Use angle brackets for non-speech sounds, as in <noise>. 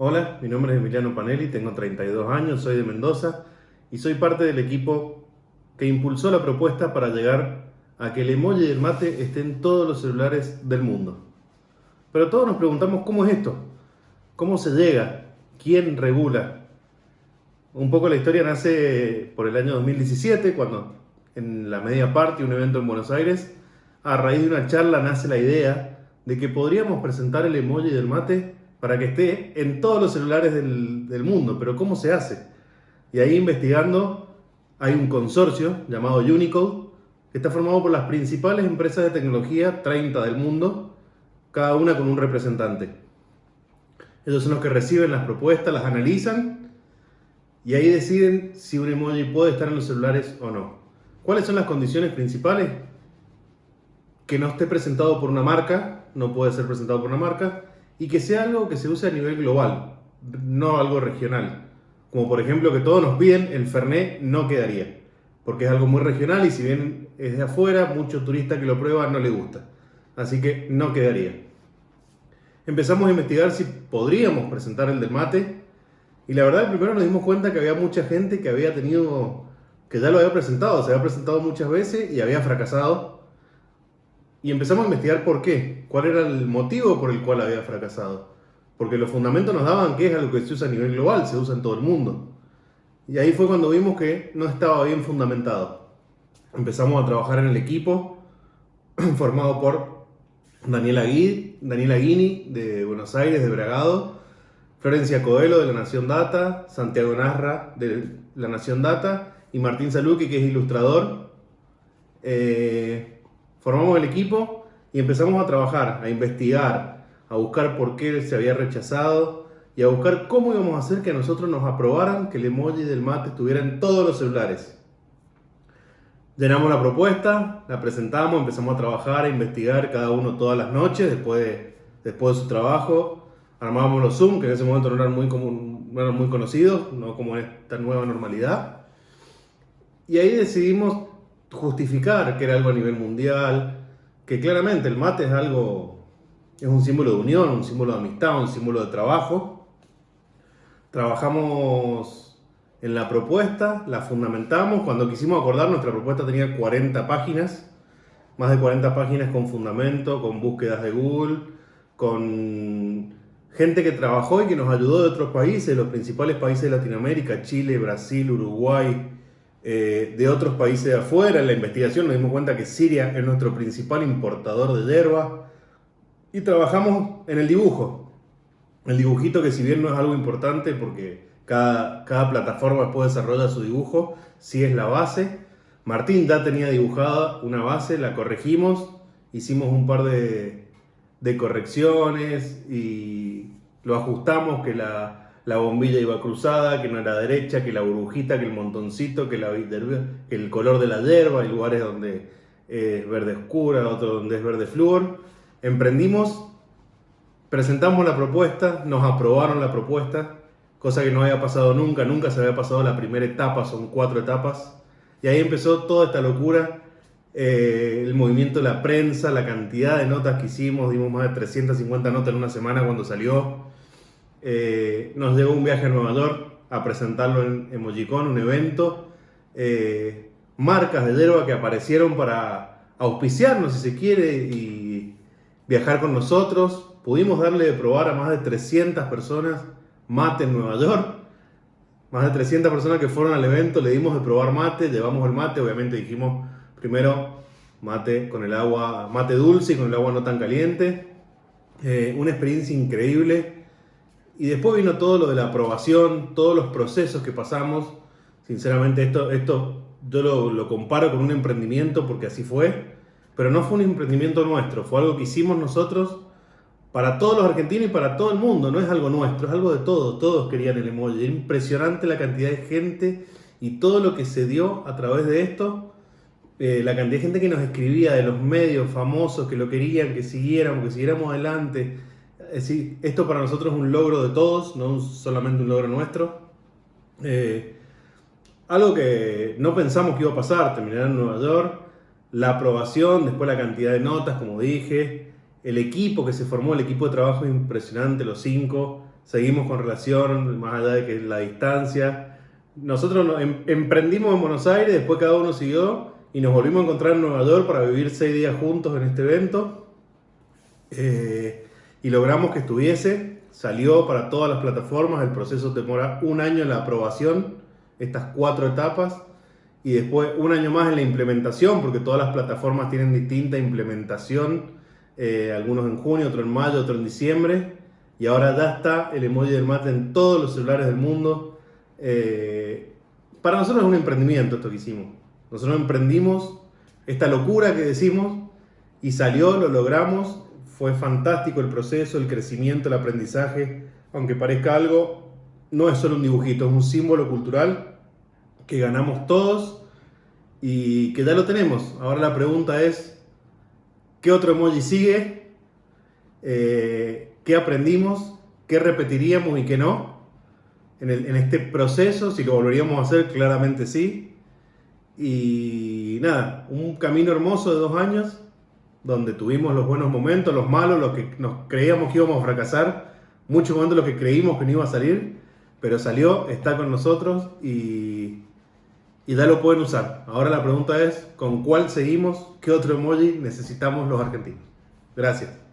Hola, mi nombre es Emiliano Panelli, tengo 32 años, soy de Mendoza y soy parte del equipo que impulsó la propuesta para llegar a que el emoji del mate esté en todos los celulares del mundo. Pero todos nos preguntamos cómo es esto, cómo se llega, quién regula. Un poco la historia nace por el año 2017, cuando en la media parte, un evento en Buenos Aires, a raíz de una charla nace la idea de que podríamos presentar el emoji del mate para que esté en todos los celulares del, mundo. Pero ¿cómo se hace? Y ahí investigando hay un consorcio llamado Unicode que está formado por las principales empresas de tecnología, 30 del mundo, cada una con un representante. Ellos son los que reciben las propuestas, las analizan y ahí deciden si un emoji puede estar en los celulares o no. ¿Cuáles son las condiciones principales? Que no esté presentado por una marca, no puede ser presentado por una marca, y que sea algo que se use a nivel global, no algo regional. Como por ejemplo que todos nos piden, el Fernet no quedaría, porque es algo muy regional y si bien es de afuera, muchos turistas que lo prueban no le gusta. Así que no quedaría. Empezamos a investigar si podríamos presentar el del mate y la verdad primero nos dimos cuenta que había mucha gente que había tenido, que ya lo había presentado, se había presentado muchas veces y había fracasado y empezamos a investigar por qué, cuál era el motivo por el cual había fracasado. Porque los fundamentos nos daban que es algo que se usa a nivel global, se usa en todo el mundo. Y ahí fue cuando vimos que no estaba bien fundamentado. Empezamos a trabajar en el equipo <clears throat> formado por Daniela, Gui, Daniela Guini de Buenos Aires, de Bragado, Florencia Coelho de La Nación Data, Santiago Narra de La Nación Data y Martín Saluque que es ilustrador. Eh, Formamos el equipo y empezamos a trabajar, a investigar, a buscar por qué se había rechazado y a buscar cómo íbamos a hacer que a nosotros nos aprobaran que el emoji del mate estuviera en todos los celulares. Llenamos la propuesta, la presentamos, empezamos a trabajar, a investigar cada uno todas las noches después de, después de su trabajo. Armábamos los Zoom, que en ese momento no eran muy, común, no eran muy conocidos, no como esta nueva normalidad. Y ahí decidimos justificar que era algo a nivel mundial, que claramente el mate es algo, es un símbolo de unión, un símbolo de amistad, un símbolo de trabajo. Trabajamos en la propuesta, la fundamentamos, cuando quisimos acordar nuestra propuesta tenía 40 páginas, más de 40 páginas con fundamento, con búsquedas de Google, con gente que trabajó y que nos ayudó de otros países, los principales países de Latinoamérica, Chile, Brasil, Uruguay, eh, de otros países de afuera. En la investigación nos dimos cuenta que Siria es nuestro principal importador de hierba. Y trabajamos en el dibujo. El dibujito que si bien no es algo importante porque cada, cada plataforma después desarrolla su dibujo, sí es la base. Martín ya tenía dibujada una base, la corregimos, hicimos un par de, de correcciones y lo ajustamos, que la, la bombilla iba cruzada, que no era derecha, que la burbujita, que el montoncito, que, la, el color de la hierba, hay lugares donde es verde oscura, otro donde es verde flúor. Emprendimos, presentamos la propuesta, nos aprobaron la propuesta, cosa que no había pasado nunca, nunca se había pasado la primera etapa, son cuatro etapas. Y ahí empezó toda esta locura, eh, el movimiento de la prensa, la cantidad de notas que hicimos, dimos más de 350 notas en una semana cuando salió. Eh, nos llegó un viaje a Nueva York a presentarlo en Emojicon, un evento. Eh, marcas de hierba que aparecieron para auspiciarnos, si se quiere, y viajar con nosotros. Pudimos darle de probar a más de 300 personas mate en Nueva York. Más de 300 personas que fueron al evento, le dimos de probar mate, llevamos el mate, obviamente dijimos primero mate con el agua, mate dulce y con el agua no tan caliente. Eh, una experiencia increíble y después vino todo lo de la aprobación, todos los procesos que pasamos. Sinceramente, esto, esto yo lo, lo, comparo con un emprendimiento porque así fue. Pero no fue un emprendimiento nuestro, fue algo que hicimos nosotros para todos los argentinos y para todo el mundo. No es algo nuestro, es algo de todos. Todos querían el emoji. Impresionante la cantidad de gente y todo lo que se dio a través de esto. Eh, la cantidad de gente que nos escribía de los medios famosos que lo querían, que siguiéramos, que siguiéramos adelante es esto para nosotros es un logro de todos, no solamente un logro nuestro. Eh, algo que no pensamos que iba a pasar, terminar en Nueva York, la aprobación, después la cantidad de notas, como dije, el equipo que se formó, el equipo de trabajo es impresionante, los cinco, seguimos con relación, más allá de que la distancia. Nosotros nos em- emprendimos en Buenos Aires, después cada uno siguió y nos volvimos a encontrar en Nueva York para vivir seis días juntos en este evento. Eh, y logramos que estuviese, salió para todas las plataformas, el proceso demora un año en la aprobación, estas cuatro etapas, y después un año más en la implementación, porque todas las plataformas tienen distinta implementación, eh, algunos en junio, otros en mayo, otros en diciembre, y ahora ya está el emoji del mate en todos los celulares del mundo. Eh, para nosotros es un emprendimiento esto que hicimos. Nosotros emprendimos esta locura que decimos y salió, lo logramos, fue fantástico el proceso, el crecimiento, el aprendizaje, aunque parezca algo, no es solo un dibujito, es un símbolo cultural que ganamos todos y que ya lo tenemos. Ahora la pregunta es, ¿qué otro emoji sigue? Eh, ¿Qué aprendimos? ¿Qué repetiríamos y qué no? En, en este proceso, si lo volveríamos a hacer, claramente sí. Y nada, un camino hermoso de dos años, donde tuvimos los buenos momentos, los malos, los que nos creíamos que íbamos a fracasar, muchos momentos los que creímos que no iba a salir, pero salió, está con nosotros y, y ya lo pueden usar. Ahora la pregunta es, ¿con cuál seguimos? ¿Qué otro emoji necesitamos los argentinos? Gracias.